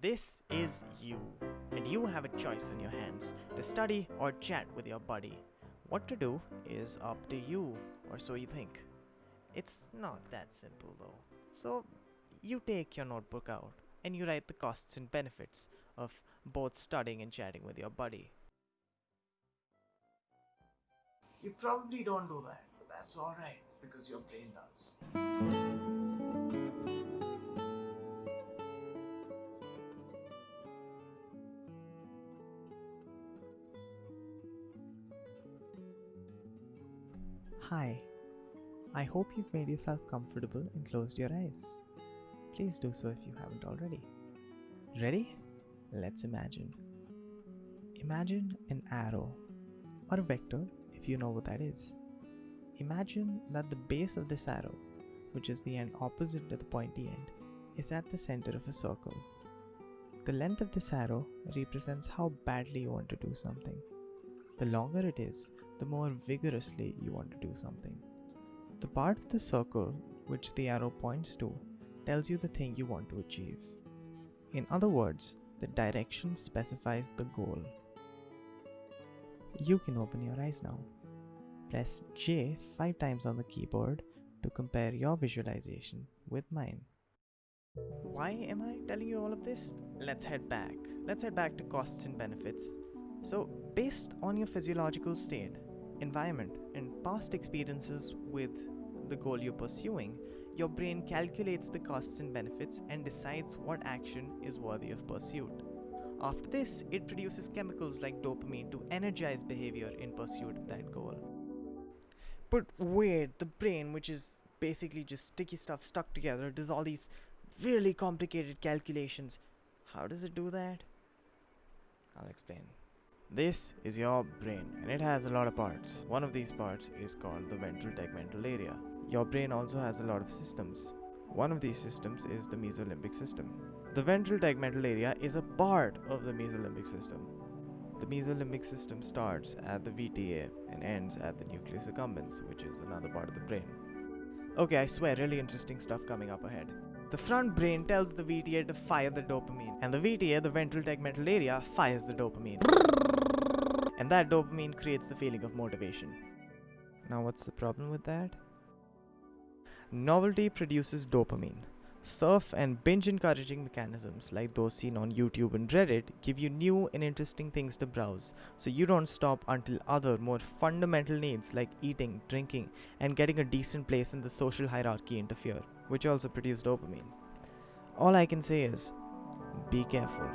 This is you, and you have a choice in your hands to study or chat with your buddy. What to do is up to you, or so you think. It's not that simple though. So, you take your notebook out and you write the costs and benefits of both studying and chatting with your buddy. You probably don't do that, but that's alright because your brain does. Hi, I hope you've made yourself comfortable and closed your eyes. Please do so if you haven't already. Ready? Let's imagine. Imagine an arrow or a vector if you know what that is. Imagine that the base of this arrow, which is the end opposite to the pointy end, is at the center of a circle. The length of this arrow represents how badly you want to do something. The longer it is, the more vigorously you want to do something. The part of the circle which the arrow points to tells you the thing you want to achieve. In other words, the direction specifies the goal. You can open your eyes now. Press J 5 times on the keyboard to compare your visualization with mine. Why am I telling you all of this? Let's head back. Let's head back to costs and benefits. So, based on your physiological state, environment, and past experiences with the goal you're pursuing, your brain calculates the costs and benefits and decides what action is worthy of pursuit. After this, it produces chemicals like dopamine to energize behavior in pursuit of that goal. But wait, the brain, which is basically just sticky stuff stuck together, does all these really complicated calculations. How does it do that? I'll explain. This is your brain and it has a lot of parts. One of these parts is called the ventral tegmental area. Your brain also has a lot of systems. One of these systems is the mesolimbic system. The ventral tegmental area is a part of the mesolimbic system. The mesolimbic system starts at the VTA and ends at the nucleus accumbens, which is another part of the brain. Okay, I swear, really interesting stuff coming up ahead. The front brain tells the VTA to fire the dopamine, and the VTA, the ventral tegmental area, fires the dopamine and that dopamine creates the feeling of motivation. Now, what's the problem with that? Novelty produces dopamine. Surf and binge encouraging mechanisms like those seen on YouTube and Reddit give you new and interesting things to browse, so you don't stop until other more fundamental needs like eating, drinking, and getting a decent place in the social hierarchy interfere, which also produce dopamine. All I can say is be careful.